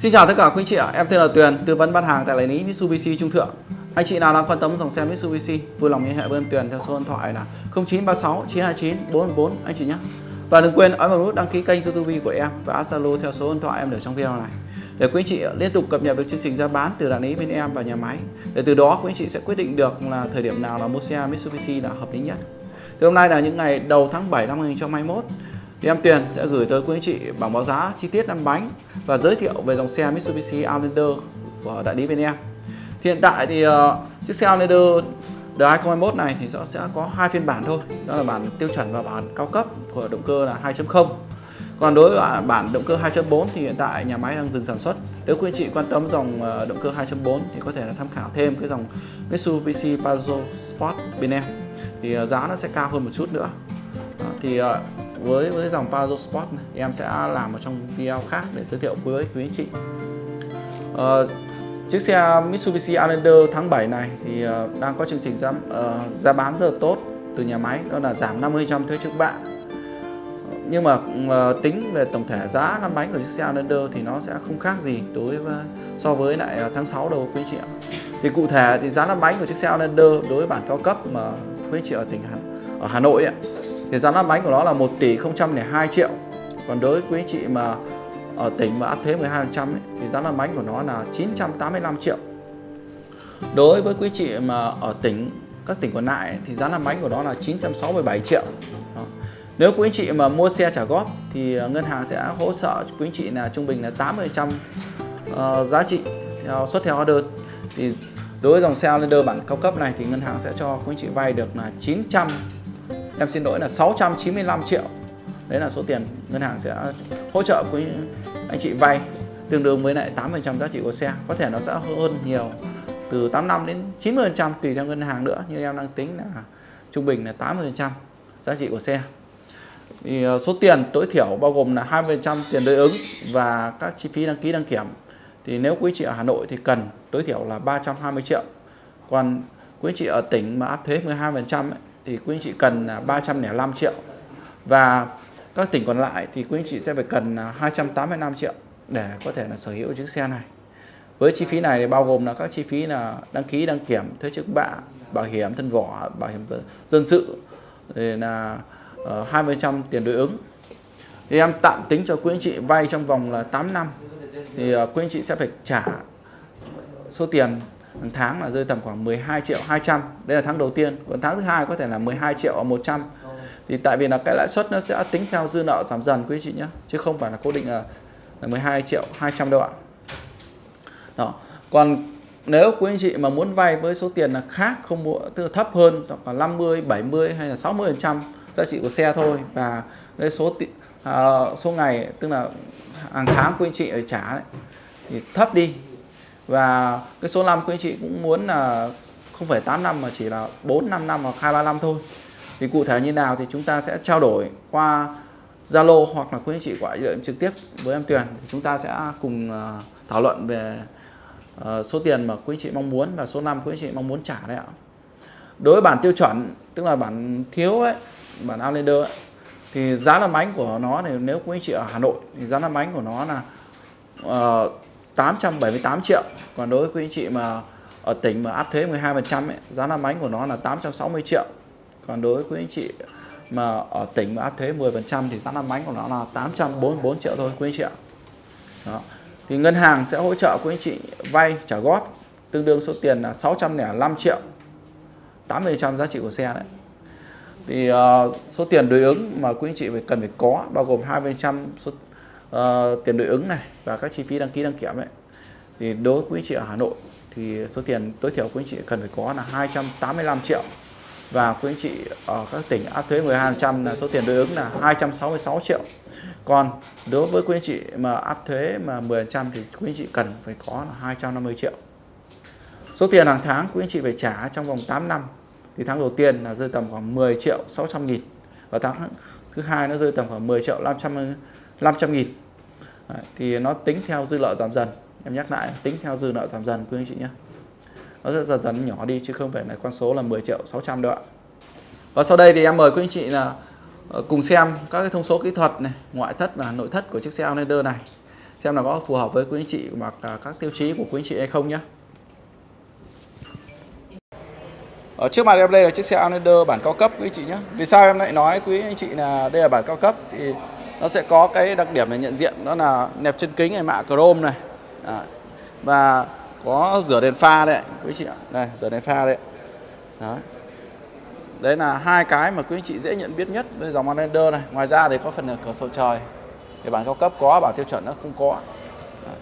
Xin chào tất cả quý anh chị ạ, em tên là Tuyền, tư vấn bán hàng tại đại lý Mitsubishi Trung Thượng. Anh chị nào đang quan tâm dòng xe Mitsubishi, vui lòng liên hệ với em Tuyền theo số điện thoại là 0936 929 444 anh chị nhé. Và đừng quên ấn vào nút đăng ký kênh YouTube của em và Zalo theo số điện thoại em để trong video này. Để quý anh chị liên tục cập nhật được chương trình giá bán từ đại lý bên em và nhà máy. Để từ đó quý anh chị sẽ quyết định được là thời điểm nào là mua xe Mitsubishi là hợp lý nhất. Thì hôm nay là những ngày đầu tháng 7 năm 2021 thì em Tuyền sẽ gửi tới quý anh chị bảng báo giá chi tiết năm bánh và giới thiệu về dòng xe Mitsubishi Outlander của đại lý bên em. Thì hiện tại thì uh, chiếc xe Outlander đời 2021 này thì nó sẽ có hai phiên bản thôi, đó là bản tiêu chuẩn và bản cao cấp của động cơ là 2.0. Còn đối với bản động cơ 2.4 thì hiện tại nhà máy đang dừng sản xuất. Nếu quý anh chị quan tâm dòng ờ, động cơ 2.4 thì có thể là tham khảo thêm cái dòng Mitsubishi Pajero Sport bên em. Thì ờ, giá nó sẽ cao hơn một chút nữa. Thì với với dòng Pajero Sport này em sẽ làm một trong video khác để giới thiệu với quý anh chị. Uh, chiếc xe Mitsubishi Outlander tháng 7 này thì uh, đang có chương trình giá uh, giá bán rất là tốt từ nhà máy đó là giảm 50% thuế trước bạ. Nhưng mà uh, tính về tổng thể giá năm bánh của chiếc xe Outlander thì nó sẽ không khác gì đối với so với lại tháng 6 đầu quý anh chị ạ. Thì cụ thể thì giá năm bánh của chiếc xe Outlander đối với bản cao cấp mà quý anh chị ở tỉnh Hà, ở Hà Nội ấy, thì giá lăn bánh của nó là 1 tỷ 002 triệu. Còn đối với quý anh chị mà ở tỉnh mà áp thuế 12% ấy, thì giá lăn bánh của nó là 985 triệu. Đối với quý chị mà ở tỉnh các tỉnh còn lại thì giá lăn bánh của nó là 967 triệu. Đó. nếu quý anh chị mà mua xe trả góp thì ờ, ngân hàng sẽ hỗ trợ quý anh chị là trung bình là 80% uh, ờ, giá trị theo xuất theo hóa đơn thì đối với dòng xe Outlander bản cao cấp này thì ngân hàng sẽ cho quý anh chị vay được là 900 em xin lỗi là 695 triệu. Đấy là số tiền ngân hàng sẽ hỗ trợ quý anh chị vay tương đương với lại 8% giá trị của xe. Có thể nó sẽ hơn nhiều từ 85 đến 90% tùy theo ngân hàng nữa. Nhưng em đang tính là trung bình là 80% giá trị của xe. Thì ờ, số tiền tối thiểu bao gồm là 20% tiền đối ứng và các chi phí đăng ký đăng kiểm. Thì nếu quý chị ở Hà Nội thì cần tối thiểu là 320 triệu. Còn quý chị ở tỉnh mà áp thuế 12% ấy, thì quý anh chị cần à, 305 triệu. Và các tỉnh còn lại thì quý anh chị sẽ phải cần à, 285 triệu để có thể là sở hữu chiếc xe này. Với chi phí này thì bao gồm là các chi phí là đăng ký, đăng kiểm thuế trước bạ, bảo hiểm thân vỏ, bảo hiểm dân sự thì là ờ, 20% tiền đối ứng. Thì em tạm tính cho quý anh chị vay trong vòng là 8 năm. Thì ờ, quý anh chị sẽ phải trả số tiền hàng tháng là rơi tầm khoảng 12 triệu 200 đây là tháng đầu tiên. Còn tháng thứ hai có thể là 12 triệu 100 thì tại vì là cái lãi suất nó sẽ tính theo dư nợ giảm dần quý chị nhé chứ không phải là cố định là, là 12 triệu 200 đâu ạ. Đó. Còn nếu quý anh chị mà muốn vay với số tiền là khác không mua tức là thấp hơn khoảng 50 70 hay là 60 phần trăm giá trị của xe thôi. Và cái số uh, số ngày tức là hàng tháng quý anh chị phải trả đấy thì thấp đi và cái số năm quý anh chị cũng muốn là không phải 8 năm mà chỉ là 4 5 năm hoặc 2 3 năm thôi. Thì cụ thể như nào thì chúng ta sẽ trao đổi qua Zalo hoặc là quý anh chị gọi điện trực tiếp với em Tuyền. Chúng ta sẽ cùng ờ, thảo luận về ờ, số tiền mà quý anh chị mong muốn và số năm quý anh chị mong muốn trả đấy ạ. Đối với bản tiêu chuẩn tức là bản thiếu đấy bản Outlander ấy, thì giá làm bánh của nó thì nếu quý anh chị ở Hà Nội thì giá làm bánh của nó là uh, 878 triệu. Còn đối với quý anh chị mà ở tỉnh mà áp thuế 12% ấy, giá làm bánh của nó là 860 triệu. Còn đối với quý anh chị mà ở tỉnh mà áp thuế 10% thì giá làm bánh của nó là 844 triệu thôi quý anh chị ạ. Đó. thì ngân hàng sẽ hỗ trợ quý anh chị vay trả góp tương đương số tiền là 605 triệu. 80% giá trị của xe đấy. Thì uh, số tiền đối ứng mà quý anh chị phải cần phải có bao gồm 20% số uh, tiền đối ứng này và các chi phí đăng ký đăng kiểm ấy thì đối với quý chị ở Hà Nội thì số tiền tối thiểu quý chị cần phải có là 285 triệu. Và quý anh chị ở các tỉnh áp thuế 12% là số tiền đối ứng là 266 triệu. Còn đối với quý anh chị mà áp thuế mà 10% thì quý anh chị cần phải có là 250 triệu. Số tiền hàng tháng quý anh chị phải trả trong vòng 8 năm thì tháng đầu tiên là rơi tầm khoảng 10 triệu 600 nghìn. Và tháng thứ hai nó rơi tầm khoảng 10 triệu 500 500 nghìn. Đấy, thì nó tính theo dư lợi giảm dần em nhắc lại, tính theo dư nợ giảm dần, quý anh chị nhé. Nó sẽ dần dần nhỏ đi, chứ không phải là con số là 10 triệu 600 đâu ạ. Và sau đây thì em mời quý anh chị là ờ, cùng xem các cái thông số kỹ thuật này, ngoại thất và nội thất của chiếc xe Outlander này. Xem là có phù hợp với quý anh chị hoặc à, các tiêu chí của quý anh chị hay không nhé. Ở trước mặt em đây là chiếc xe Outlander bản cao cấp, quý anh chị nhé. Vì sao em lại nói quý anh chị là đây là bản cao cấp? Thì nó sẽ có cái đặc điểm để nhận diện, đó là nẹp chân kính này, mạ chrome này à, và có rửa đèn pha đấy quý chị ạ. Đây rửa đèn pha đấy. Đấy đấy là hai cái mà quý anh chị dễ nhận biết nhất với dòng Outlander này. Ngoài ra thì có phần cửa sổ trời. Thì bản cao cấp có bản tiêu chuẩn nó không có. Đấy.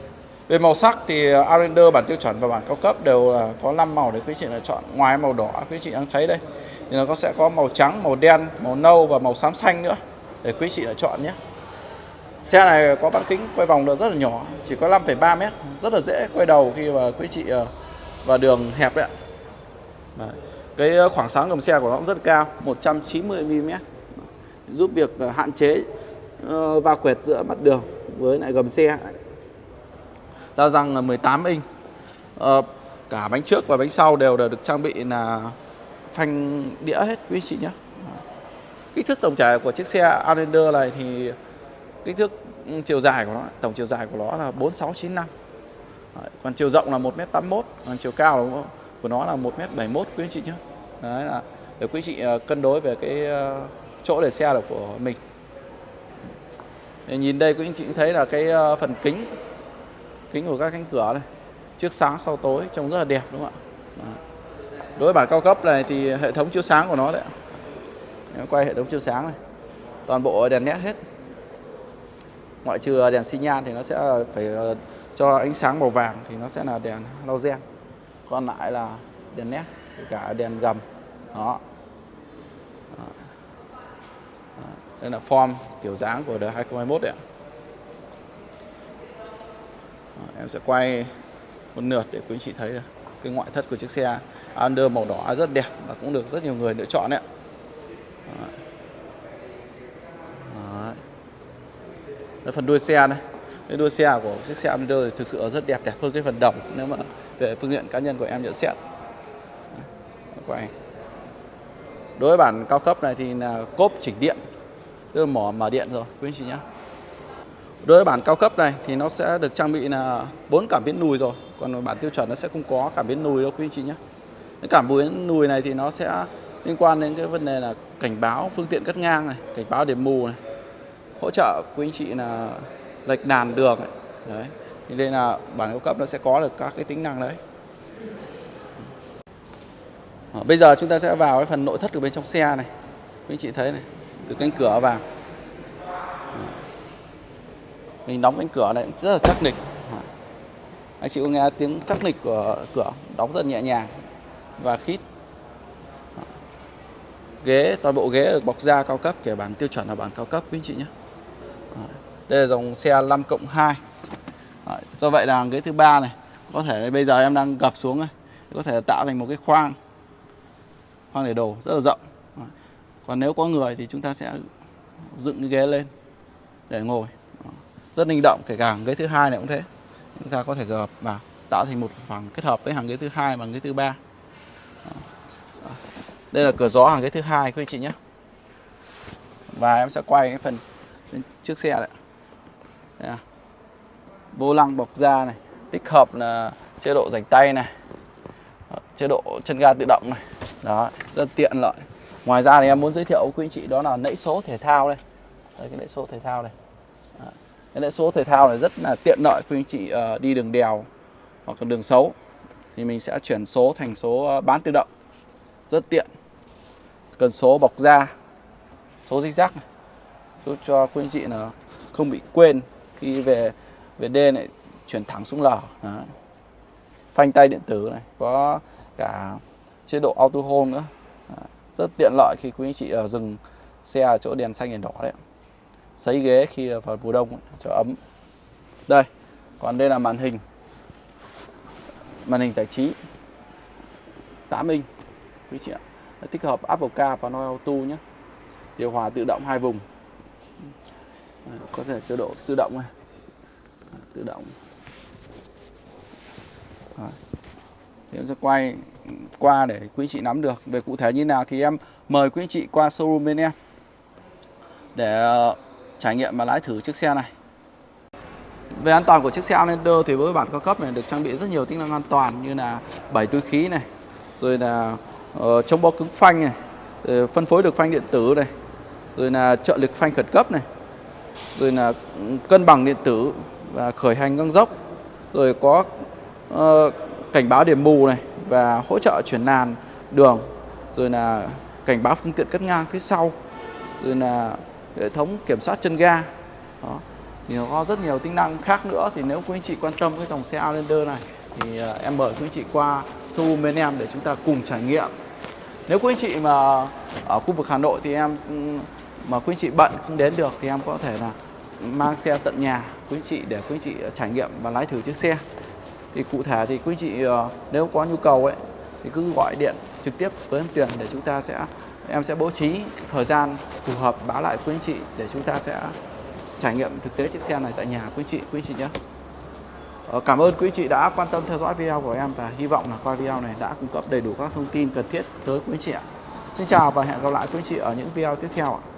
về màu sắc thì Outlander bản tiêu chuẩn và bản cao cấp đều là có 5 màu để quý chị lựa chọn. Ngoài màu đỏ quý chị đang thấy đây thì nó có sẽ có màu trắng màu đen màu nâu và màu xám xanh nữa để quý chị lựa chọn nhé. Xe này có bán kính quay vòng được rất là nhỏ, chỉ có 5,3 mét, rất là dễ quay đầu khi mà quý chị ờ, vào đường hẹp đấy ạ. Đấy. Cái ờ, khoảng sáng gầm xe của nó cũng rất cao, 190 mm. Giúp việc ờ, hạn chế va quẹt giữa mặt đường với lại gầm xe. Đa răng là 18 inch. cả bánh trước và bánh sau đều được trang bị là phanh đĩa hết quý chị nhé. Kích thước tổng trải của chiếc xe Outlander này thì kích thước chiều dài của nó tổng chiều dài của nó là 4695 Đấy, còn chiều rộng là 1m81 còn chiều cao của nó là 1m71 quý anh chị nhé. Đấy là để quý chị ờ, cân đối về cái ờ, chỗ để xe là của mình. Để nhìn đây quý anh chị cũng thấy là cái ờ, phần kính kính của các cánh cửa này trước sáng sau tối trông rất là đẹp đúng không ạ? Đối với bản cao cấp này thì hệ thống chiếu sáng của nó đấy quay hệ thống chiếu sáng này toàn bộ đèn nét hết ngoại trừ à, đèn xi nhan thì nó sẽ à, phải à, cho ánh sáng màu vàng thì nó sẽ là đèn halogen còn lại là đèn nét cả đèn gầm. Đó. đây là form kiểu dáng của đời 2021 đấy ạ. Em sẽ quay một lượt để quý anh chị thấy cái ngoại thất của chiếc xe Under màu đỏ rất đẹp và cũng được rất nhiều người lựa chọn đấy ạ. Đây, phần đuôi xe này. Cái đuôi xe của chiếc xe Under thì thực sự rất đẹp đẹp hơn cái phần đồng. Nếu mà về phương diện cá nhân của em nhận xét. Quay đối với bản cao cấp này thì là cốp chỉnh điện. Tức là mỏ mở điện rồi quý anh chị nhé đối với bản cao cấp này thì nó sẽ được trang bị là bốn cảm biến lùi rồi. Còn bản tiêu chuẩn nó sẽ không có cảm biến lùi đâu quý anh chị nhé cái cảm biến lùi này thì nó sẽ liên quan đến cái vấn đề là cảnh báo phương tiện cắt ngang này cảnh báo điểm mù này hỗ trợ quý anh chị là lệch đàn đường ấy. đấy nên đây là bản cao cấp nó sẽ có được các cái tính năng đấy. Ờ, bây giờ chúng ta sẽ vào cái phần nội thất ở bên trong xe này. Quý anh chị thấy này, từ cánh cửa vào. Ờ. Mình đóng cánh cửa này rất là chắc nịch. Ờ. Anh chị có nghe tiếng chắc nịch của cửa đóng rất nhẹ nhàng và khít. Ghế, toàn bộ ghế được bọc da cao cấp, kể bản tiêu chuẩn là bản cao cấp, quý anh chị nhé đây là dòng xe 5 cộng 2 Đấy, do vậy là ghế thứ ba này có thể bây giờ em đang gập xuống này có thể tạo thành một cái khoang khoang để đồ rất là rộng. Đấy. còn nếu có người thì chúng ta sẽ dựng cái ghế lên để ngồi. Rất linh động kể cả ghế thứ hai này cũng thế. Chúng ta có thể gập vào tạo thành một phần kết hợp với hàng ghế thứ hai và ghế thứ ba. Đây là cửa gió hàng ghế thứ hai quý anh chị nhé. Và em sẽ quay cái phần trước xe đấy. À. vô lăng bọc da này. Tích hợp là chế độ rảnh tay này. Chế độ chân ga tự động này. Đó rất tiện lợi. Ngoài ra thì em muốn giới thiệu với quý anh chị đó là nãy số thể thao đây. Đây cái nãy số thể thao này đó. cái nãy số thể thao này rất là tiện lợi quý anh chị uh, đi đường đèo hoặc đường xấu. Thì mình sẽ chuyển số thành số ờ, bán tự động. Rất tiện. Cần số bọc da số zigzag này giúp cho quý anh chị là không bị quên khi về về D này, chuyển thẳng xuống L Đó. phanh tay điện tử này, có cả chế độ auto hold nữa. Đó. rất tiện lợi khi quý anh chị ở dừng xe ở chỗ đèn xanh đèn đỏ đấy. Sấy ghế khi vào mùa đông cho ấm. Đây, còn đây là màn hình. Màn hình giải trí. 8 inch, quý chị ạ. Tích hợp Apple Car và noel Auto nhé. Điều hòa tự động hai vùng có thể chế độ tự động này. Tự động. Đấy. thì em sẽ quay qua để quý chị nắm được về cụ thể như nào thì em mời quý chị qua showroom bên em để ờ, trải nghiệm và lái thử chiếc xe này. Về an toàn của chiếc xe Outlander thì với bản cao cấp này được trang bị rất nhiều tính năng an toàn như là bảy túi khí này, rồi là uh, chống bó cứng phanh này, phân phối được phanh điện tử này, rồi là trợ lực phanh khẩn cấp này, rồi là ừ, cân bằng điện tử và khởi hành ngang dốc, rồi có uh, cảnh báo điểm mù này và hỗ trợ chuyển làn đường, rồi là cảnh báo phương tiện cắt ngang phía sau, rồi là hệ thống kiểm soát chân ga. Đó. Thì nó có rất nhiều tính năng khác nữa. Thì nếu quý anh chị quan tâm cái dòng xe Outlander này thì uh, em mời quý anh chị qua showroom bên em để chúng ta cùng trải nghiệm. Nếu quý anh chị mà ở khu vực Hà Nội thì em ừ, mà quý anh chị bận không đến được thì em có thể là mang xe tận nhà quý anh chị để quý anh chị trải nghiệm và lái thử chiếc xe thì cụ thể thì quý anh chị nếu có nhu cầu ấy thì cứ gọi điện trực tiếp với em Tuyền để chúng ta sẽ em sẽ bố trí thời gian phù hợp báo lại quý anh chị để chúng ta sẽ trải nghiệm thực tế chiếc xe này tại nhà quý chị quý chị nhé Cảm ơn quý chị đã quan tâm theo dõi video của em và hy vọng là qua video này đã cung cấp đầy đủ các thông tin cần thiết tới quý chị ạ. Xin chào và hẹn gặp lại quý chị ở những video tiếp theo ạ.